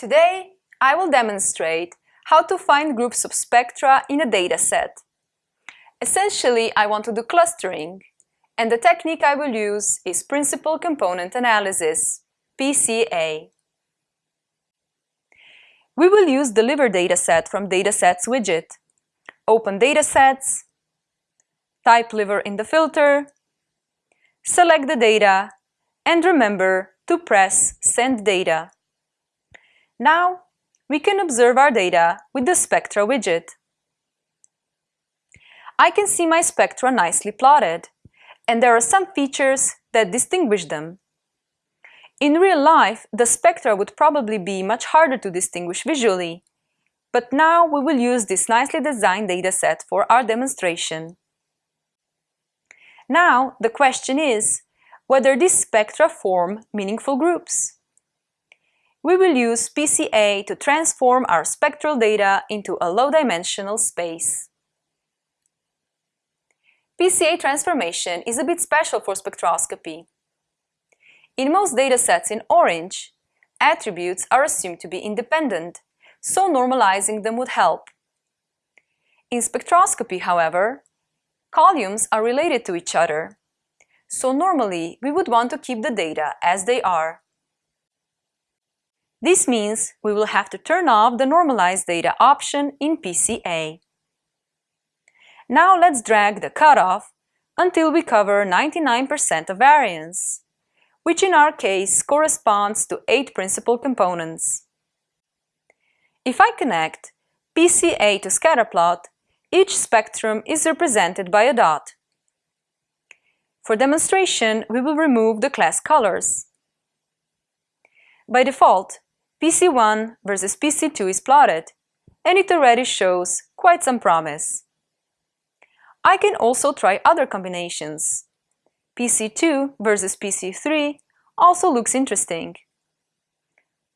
Today, I will demonstrate how to find groups of spectra in a dataset. Essentially, I want to do clustering, and the technique I will use is Principal Component Analysis, PCA. We will use the Deliver Dataset from Datasets widget. Open Datasets, type Liver in the filter, select the data, and remember to press Send Data. Now, we can observe our data with the Spectra widget. I can see my spectra nicely plotted, and there are some features that distinguish them. In real life, the spectra would probably be much harder to distinguish visually, but now we will use this nicely designed dataset for our demonstration. Now, the question is whether these spectra form meaningful groups we will use PCA to transform our spectral data into a low-dimensional space. PCA transformation is a bit special for spectroscopy. In most datasets in orange, attributes are assumed to be independent, so normalizing them would help. In spectroscopy, however, columns are related to each other, so normally we would want to keep the data as they are. This means we will have to turn off the Normalize Data option in PCA. Now let's drag the cutoff until we cover 99% of variance, which in our case corresponds to 8 principal components. If I connect PCA to scatterplot, each spectrum is represented by a dot. For demonstration, we will remove the class colors. By default, PC1 versus PC2 is plotted, and it already shows quite some promise. I can also try other combinations. PC2 versus PC3 also looks interesting.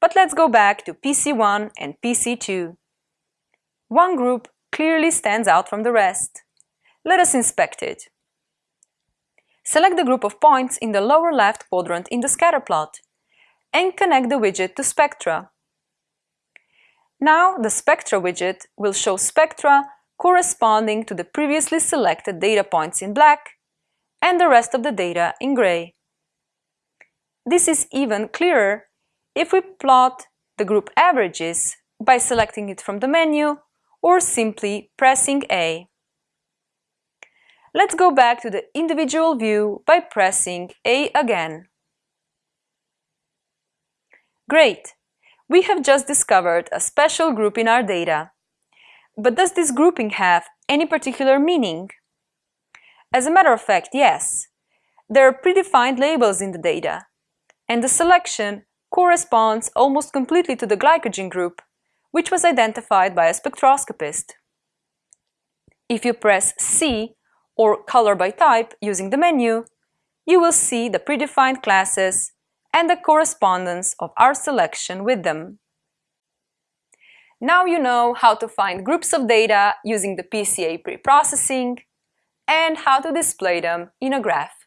But let's go back to PC1 and PC2. One group clearly stands out from the rest. Let us inspect it. Select the group of points in the lower left quadrant in the scatter plot and connect the widget to Spectra. Now the Spectra widget will show spectra corresponding to the previously selected data points in black and the rest of the data in gray. This is even clearer if we plot the group averages by selecting it from the menu or simply pressing A. Let's go back to the individual view by pressing A again. Great! We have just discovered a special group in our data. But does this grouping have any particular meaning? As a matter of fact, yes. There are predefined labels in the data, and the selection corresponds almost completely to the glycogen group, which was identified by a spectroscopist. If you press C or color by type using the menu, you will see the predefined classes and the correspondence of our selection with them. Now you know how to find groups of data using the PCA preprocessing and how to display them in a graph.